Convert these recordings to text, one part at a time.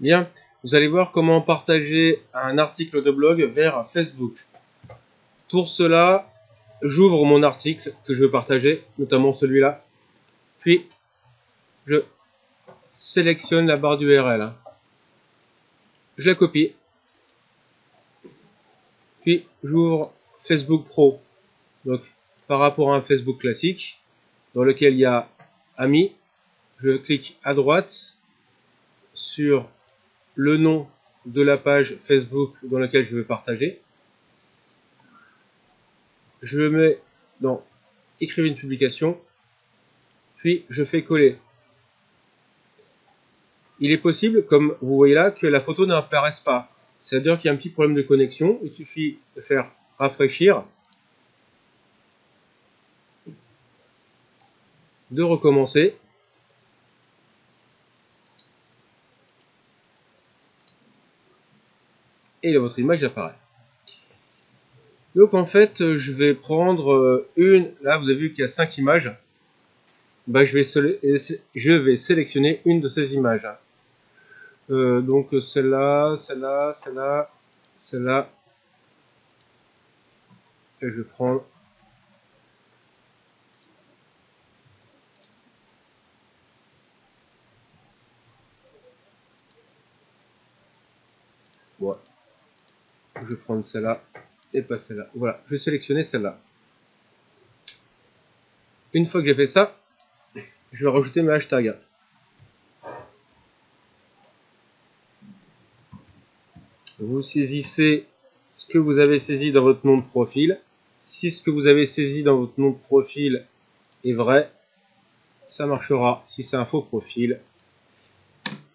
Bien, vous allez voir comment partager un article de blog vers Facebook. Pour cela, j'ouvre mon article que je veux partager, notamment celui-là. Puis, je sélectionne la barre d'URL. Je la copie. Puis, j'ouvre Facebook Pro. Donc, par rapport à un Facebook classique, dans lequel il y a Amis, je clique à droite sur le nom de la page Facebook dans laquelle je veux partager. Je mets dans écrire une publication, puis je fais coller. Il est possible, comme vous voyez là, que la photo n'apparaisse pas. C'est-à-dire qu'il y a un petit problème de connexion. Il suffit de faire rafraîchir de recommencer. Et votre image apparaît. Donc en fait, je vais prendre euh, une, là vous avez vu qu'il y a 5 images, bah, je, vais vais sélectionner une de ces images. Euh, donc celle-là, celle-là, celle-là, celle-là, et je prends Voilà. Je vais prendre celle-là et pas celle-là. Voilà, je vais sélectionner celle-là. Une fois que j'ai fait ça, je vais rajouter mes hashtags. Vous saisissez ce que vous avez saisi dans votre nom de profil. Si ce que vous avez saisi dans votre nom de profil est vrai, ça marchera. Si c'est un faux profil,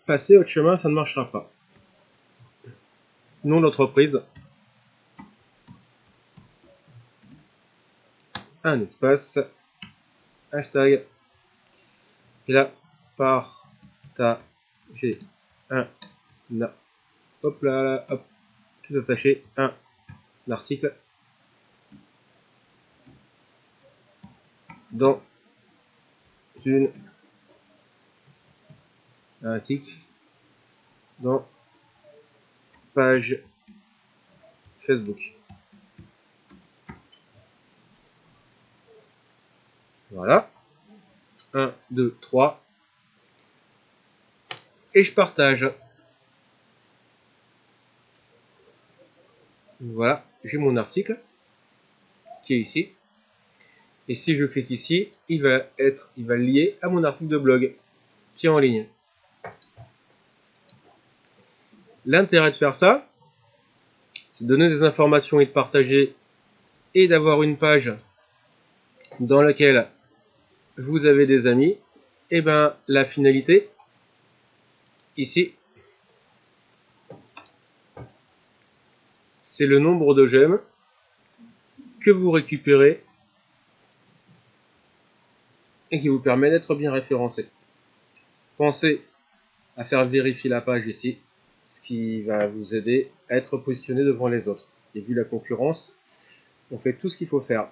passez autre chemin, ça ne marchera pas nom d'entreprise, un espace, hashtag, et là, partager un, hop là, hop, tout attaché, un, article, dans une article. Dans page Facebook. Voilà. 1, 2, 3. Et je partage. Voilà, j'ai mon article qui est ici. Et si je clique ici, il va être, il va lier à mon article de blog qui est en ligne. L'intérêt de faire ça, c'est de donner des informations et de partager et d'avoir une page dans laquelle vous avez des amis. Et eh ben la finalité, ici, c'est le nombre de j'aime que vous récupérez et qui vous permet d'être bien référencé. Pensez à faire vérifier la page ici ce qui va vous aider à être positionné devant les autres. Et vu la concurrence, on fait tout ce qu'il faut faire.